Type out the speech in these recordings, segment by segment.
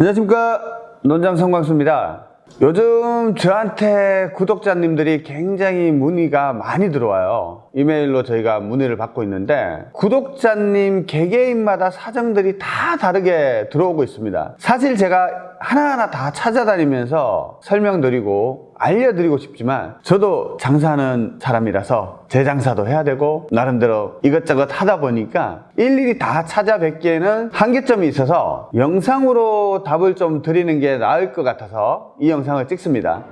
안녕하십니까. 논장 성광수입니다. 요즘 저한테 구독자님들이 굉장히 문의가 많이 들어와요. 이메일로 저희가 문의를 받고 있는데 구독자님 개개인마다 사정들이 다 다르게 들어오고 있습니다. 사실 제가 하나하나 다 찾아다니면서 설명드리고 알려드리고 싶지만 저도 장사하는 사람이라서 제 장사도 해야 되고 나름대로 이것저것 하다 보니까 일일이 다 찾아뵙기에는 한계점이 있어서 영상으로 답을 좀 드리는 게 나을 것 같아서 이 영상을 찍습니다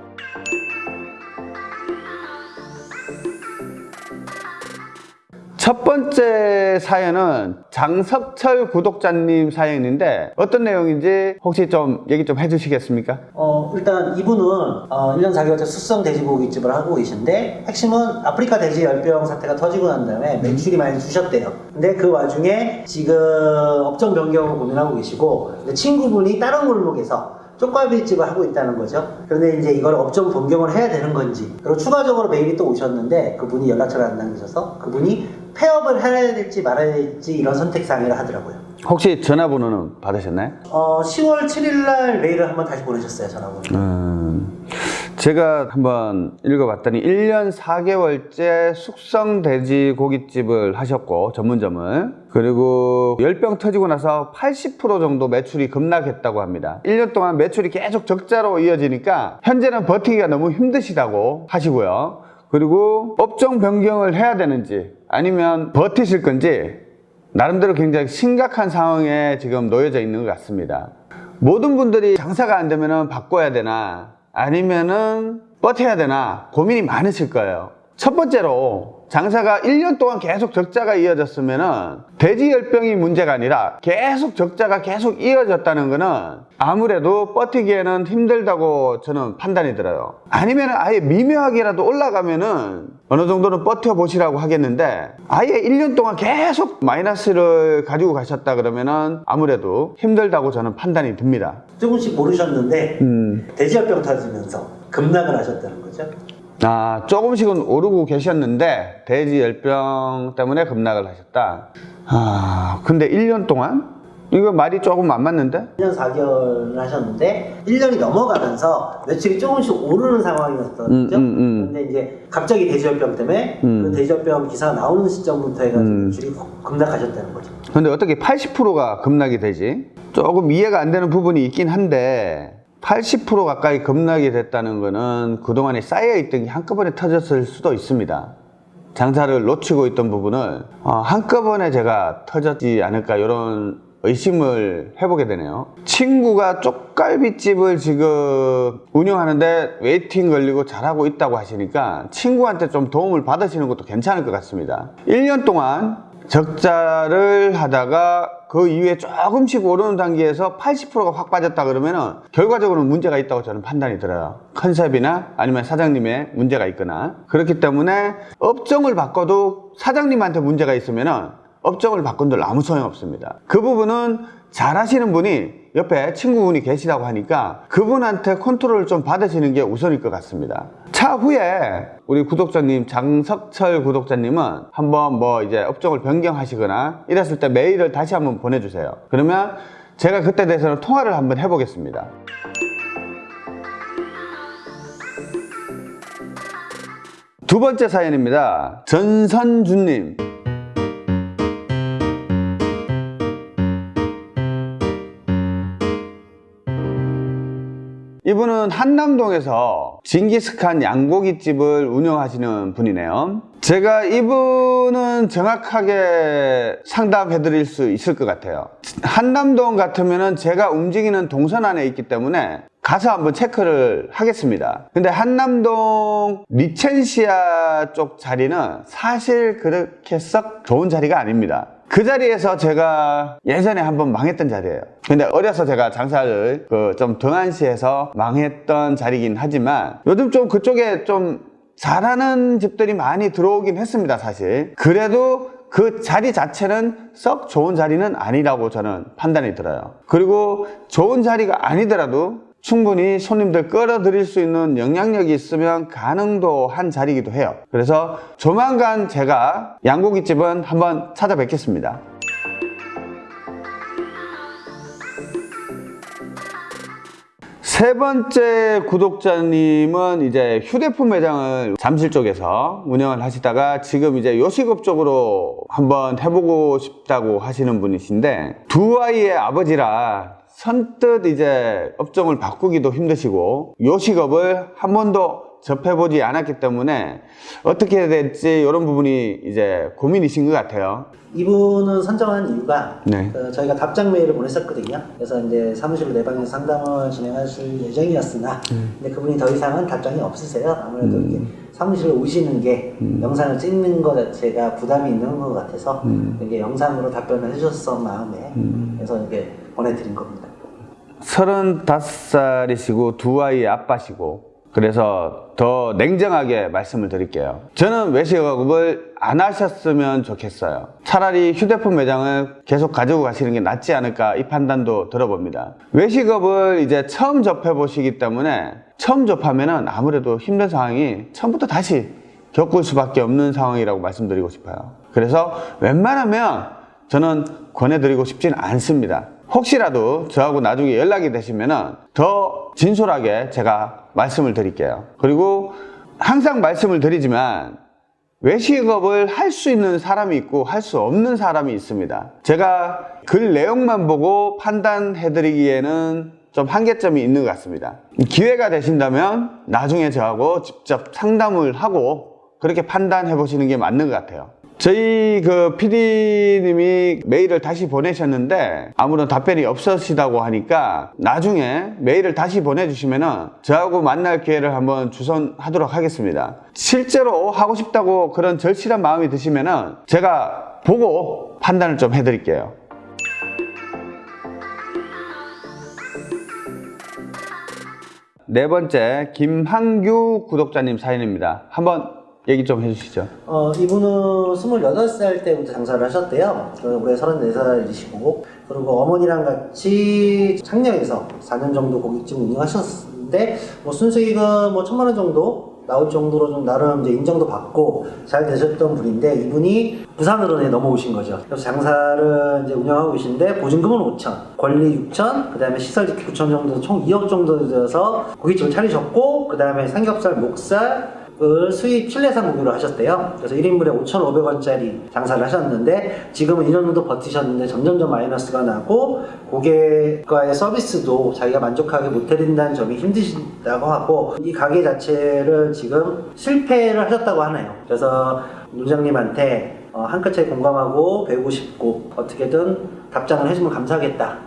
첫 번째 사연은 장석철 구독자님 사연인데 어떤 내용인지 혹시 좀 얘기 좀 해주시겠습니까? 어, 일단 이분은 어, 1년 4개월째 숙성 돼지고기집을 하고 계신데 핵심은 아프리카 돼지 열병 사태가 터지고 난 다음에 매출이 많이 주셨대요. 근데 그 와중에 지금 업종 변경을 고민하고 계시고 친구분이 다른 골목에서 쪽갈비집을 하고 있다는 거죠. 그런데 이제 이걸 업종 변경을 해야 되는 건지 그리고 추가적으로 메일이 또 오셨는데 그분이 연락처를 안 남기셔서 그분이 폐업을 해야 될지 말아야 될지 이런 선택상이라 하더라고요. 혹시 전화번호는 받으셨나요? 어, 10월 7일 날 메일을 한번 다시 보내셨어요, 전화번호. 음, 제가 한번 읽어봤더니 1년 4개월째 숙성 돼지 고깃집을 하셨고 전문점을 그리고 열병 터지고 나서 80% 정도 매출이 급락했다고 합니다 1년 동안 매출이 계속 적자로 이어지니까 현재는 버티기가 너무 힘드시다고 하시고요 그리고 업종 변경을 해야 되는지 아니면 버티실 건지 나름대로 굉장히 심각한 상황에 지금 놓여져 있는 것 같습니다. 모든 분들이 장사가 안 되면 바꿔야 되나 아니면은 버텨야 되나 고민이 많으실 거예요. 첫 번째로 장사가 1년 동안 계속 적자가 이어졌으면 돼지 열병이 문제가 아니라 계속 적자가 계속 이어졌다는 것은 아무래도 버티기에는 힘들다고 저는 판단이 들어요 아니면 아예 미묘하게라도 올라가면 은 어느 정도는 버텨 보시라고 하겠는데 아예 1년 동안 계속 마이너스를 가지고 가셨다 그러면 은 아무래도 힘들다고 저는 판단이 듭니다 조금씩 모르셨는데 음. 돼지열병 터지면서 급락을 하셨다는 거죠. 아, 조금씩은 오르고 계셨는데 돼지 열병 때문에 급락을 하셨다. 아, 근데 1년 동안? 이거 말이 조금 안 맞는데? 1년 4개월을 하셨는데 1년이 넘어가면서 매출이 조금씩 오르는 상황이었던 음, 거죠. 음, 음. 근데 이제 갑자기 돼지열병 때문에 음. 그 돼지열병 기사가 나오는 시점부터 해가지고 음. 매출이 급락하셨다는 거죠. 근데 어떻게 80%가 급락이 되지? 조금 이해가 안 되는 부분이 있긴 한데 80% 가까이 급락이 됐다는 거는 그동안에 쌓여있던 게 한꺼번에 터졌을 수도 있습니다. 장사를 놓치고 있던 부분을 어, 한꺼번에 제가 터졌지 않을까 이런 의심을 해보게 되네요. 친구가 쪽갈비집을 지금 운영하는데 waiting 걸리고 잘하고 있다고 하시니까 친구한테 좀 도움을 받으시는 것도 괜찮을 것 같습니다. 1년 동안 적자를 하다가 그 이후에 조금씩 오르는 단계에서 80%가 확 빠졌다 그러면은 결과적으로 문제가 있다고 저는 판단이 들어요. 컨셉이나 아니면 사장님의 문제가 있거나 그렇기 때문에 업종을 바꿔도 사장님한테 문제가 있으면은 업종을 바꾼들 아무 소용 없습니다. 그 부분은 잘 하시는 분이 옆에 친구분이 계시다고 하니까 그분한테 컨트롤을 좀 받으시는 게 우선일 것 같습니다. 차후에 우리 구독자님 장석철 구독자님은 한번 뭐 이제 업종을 변경하시거나 이랬을 때 메일을 다시 한번 보내주세요. 그러면 제가 그때 대해서는 통화를 한번 해보겠습니다. 두 번째 사연입니다. 전선주님. 이분은 한남동에서 징기스칸 양고기집을 운영하시는 분이네요. 제가 이분은 정확하게 상담해 드릴 수 있을 것 같아요. 한남동 같으면 제가 움직이는 동선 안에 있기 때문에 가서 한번 체크를 하겠습니다. 근데 한남동 리첸시아 쪽 자리는 사실 그렇게 썩 좋은 자리가 아닙니다. 그 자리에서 제가 예전에 한번 망했던 자리예요. 근데 어려서 제가 장사를 그 좀 등한시해서 망했던 자리긴 하지만 요즘 좀 그쪽에 좀 잘하는 집들이 많이 들어오긴 했습니다, 사실. 그래도 그 자리 자체는 썩 좋은 자리는 아니라고 저는 판단이 들어요. 그리고 좋은 자리가 아니더라도 충분히 손님들 끌어들일 수 있는 영향력이 있으면 가능도 한 자리이기도 해요. 그래서 조만간 제가 양고기집은 한번 찾아뵙겠습니다. 세 번째 구독자님은 이제 휴대폰 매장을 잠실 쪽에서 운영을 하시다가 지금 이제 요식업 쪽으로 한번 해보고 싶다고 하시는 분이신데 두 아이의 아버지라 선뜻 이제 업종을 바꾸기도 힘드시고 요식업을 한 번도 접해보지 않았기 때문에 어떻게 해야 될지 이런 부분이 이제 고민이신 것 같아요. 이분은 선정한 이유가 네. 그 저희가 답장 메일을 보냈었거든요. 그래서 이제 사무실로 내방에서 상담을 진행하실 예정이었으나 음. 근데 그분이 더 이상은 답장이 없으세요. 아무래도 이게 사무실로 오시는 게 음. 영상을 찍는 것 자체가 부담이 있는 것 같아서 음. 이게 영상으로 답변을 해주셨던 마음에 그래서 이게 보내드린 겁니다. 35살이시고 두 아이의 아빠시고 그래서 더 냉정하게 말씀을 드릴게요. 저는 외식업을 안 하셨으면 좋겠어요. 차라리 휴대폰 매장을 계속 가지고 가시는 게 낫지 않을까 이 판단도 들어봅니다. 외식업을 이제 처음 접해 보시기 때문에 처음 접하면 은 아무래도 힘든 상황이 처음부터 다시 겪을 수밖에 없는 상황이라고 말씀드리고 싶어요. 그래서 웬만하면 저는 권해드리고 싶진 않습니다. 혹시라도 저하고 나중에 연락이 되시면 더 진솔하게 제가 말씀을 드릴게요. 그리고 항상 말씀을 드리지만 외식업을 할 수 있는 사람이 있고 할 수 없는 사람이 있습니다. 제가 글 내용만 보고 판단해 드리기에는 좀 한계점이 있는 것 같습니다. 기회가 되신다면 나중에 저하고 직접 상담을 하고 그렇게 판단해 보시는 게 맞는 것 같아요. 저희 그 PD님이 메일을 다시 보내셨는데 아무런 답변이 없으시다고 하니까 나중에 메일을 다시 보내주시면 은 저하고 만날 기회를 한번 주선하도록 하겠습니다. 실제로 하고 싶다고 그런 절실한 마음이 드시면 은 제가 보고 판단을 좀 해드릴게요. 네 번째 김한규 구독자님 사연입니다. 한번 얘기 좀 해주시죠. 어, 이분은 28살 때부터 장사를 하셨대요. 그 올해 34살이시고, 그리고 어머니랑 같이 창녕에서 4년 정도 고깃집 운영하셨는데, 뭐 순수익은 뭐 천만 원 정도 나올 정도로 좀 나름 이제 인정도 받고 잘 되셨던 분인데, 이분이 부산으로 네, 넘어오신 거죠. 그래서 장사를 이제 운영하고 계신데, 보증금은 5천, 권리 6천, 그 다음에 시설 지키 9천 정도, 총 2억 정도 들여서 고깃집을 차리셨고, 그 다음에 삼겹살, 목살, 을 수입 실내산 고기로 하셨대요. 그래서 1인분에 5,500원짜리 장사를 하셨는데 지금은 2년 정도 버티셨는데 점점점 마이너스가 나고 고객과의 서비스도 자기가 만족하게 못 해드린다는 점이 힘드시다고 하고 이 가게 자체를 지금 실패를 하셨다고 하네요. 그래서 논장님한테 어, 한끗 차이 공감하고 배우고 싶고 어떻게든 답장을 해주면 감사하겠다.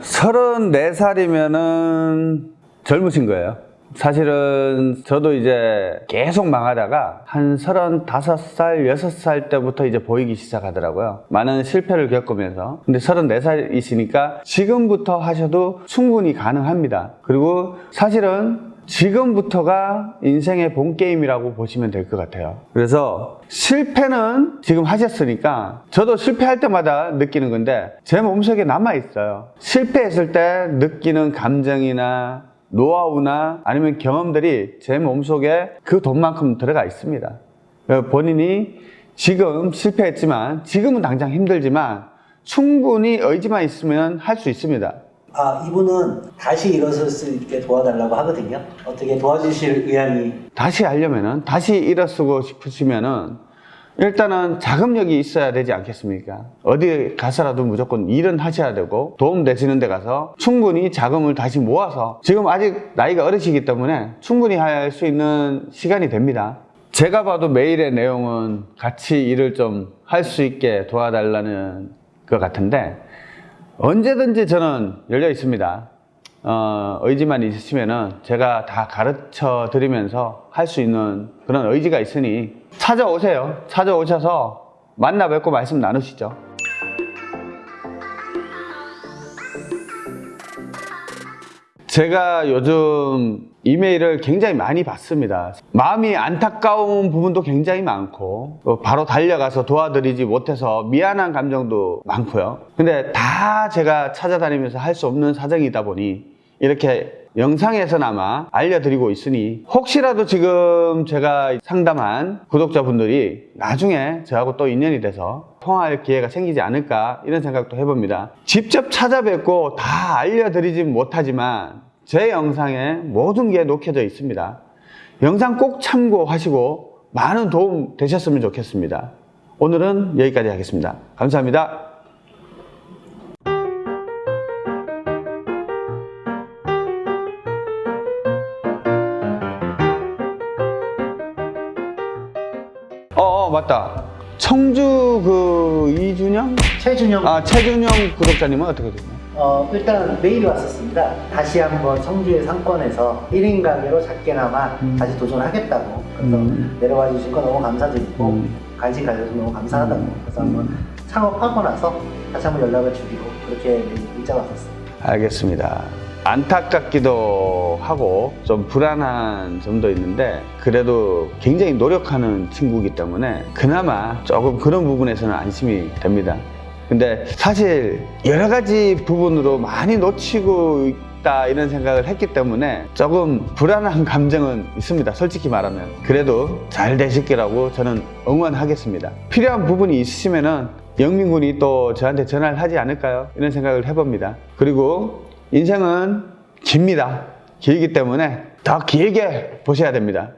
34살이면은 젊으신 거예요. 사실은 저도 이제 계속 망하다가 한 35살, 6살 때부터 이제 보이기 시작하더라고요. 많은 실패를 겪으면서. 근데 34살이시니까 지금부터 하셔도 충분히 가능합니다. 그리고 사실은 지금부터가 인생의 본 게임이라고 보시면 될 것 같아요. 그래서 실패는 지금 하셨으니까 저도 실패할 때마다 느끼는 건데 제 몸속에 남아 있어요. 실패했을 때 느끼는 감정이나 노하우나 아니면 경험들이 제 몸속에 그 돈만큼 들어가 있습니다. 본인이 지금 실패했지만 지금은 당장 힘들지만 충분히 의지만 있으면 할 수 있습니다. 아 이분은 다시 일어설 수 있게 도와달라고 하거든요. 어떻게 도와주실 의향이 다시 하려면은 다시 일어서고 싶으시면은 일단은 자금력이 있어야 되지 않겠습니까? 어디 가서라도 무조건 일은 하셔야 되고 도움 되시는 데 가서 충분히 자금을 다시 모아서 지금 아직 나이가 어리시기 때문에 충분히 할 수 있는 시간이 됩니다. 제가 봐도 메일의 내용은 같이 일을 좀 할 수 있게 도와달라는 것 같은데 언제든지 저는 열려 있습니다. 어, 의지만 있으시면은 제가 다 가르쳐 드리면서 할 수 있는 그런 의지가 있으니 찾아오세요. 찾아오셔서 만나 뵙고 말씀 나누시죠. 제가 요즘 이메일을 굉장히 많이 받습니다. 마음이 안타까운 부분도 굉장히 많고, 어, 바로 달려가서 도와드리지 못해서 미안한 감정도 많고요. 근데 다 제가 찾아다니면서 할 수 없는 사정이다 보니, 이렇게 영상에서나마 알려드리고 있으니 혹시라도 지금 제가 상담한 구독자분들이 나중에 저하고 또 인연이 돼서 통화할 기회가 생기지 않을까 이런 생각도 해봅니다. 직접 찾아뵙고 다 알려드리진 못하지만 제 영상에 모든 게 녹혀져 있습니다. 영상 꼭 참고하시고 많은 도움 되셨으면 좋겠습니다. 오늘은 여기까지 하겠습니다. 감사합니다. 맞다. 청주 그 이준영? 최준영 아 최준영 구독자님은 어떻게 되나요? 어, 일단 메일이 왔었습니다. 다시 한번 청주의 상권에서 1인 가게로 작게나마 다시 도전하겠다고. 그래서 음. 내려와 주신 거 너무 감사드리고, 음. 관심 가져서 너무 감사하다고. 그래서 한번 창업하고 나서 다시 한번 연락을 주기로 그렇게 문자가 왔었어요. 알겠습니다. 안타깝기도 하고 좀 불안한 점도 있는데 그래도 굉장히 노력하는 친구이기 때문에 그나마 조금 그런 부분에서는 안심이 됩니다. 근데 사실 여러 가지 부분으로 많이 놓치고 있다 이런 생각을 했기 때문에 조금 불안한 감정은 있습니다. 솔직히 말하면. 그래도 잘 되실 거라고 저는 응원하겠습니다. 필요한 부분이 있으시면 은 영민 군이 또 저한테 전화를 하지 않을까요? 이런 생각을 해봅니다. 그리고 인생은 깁니다. 길기 때문에 더 길게 보셔야 됩니다.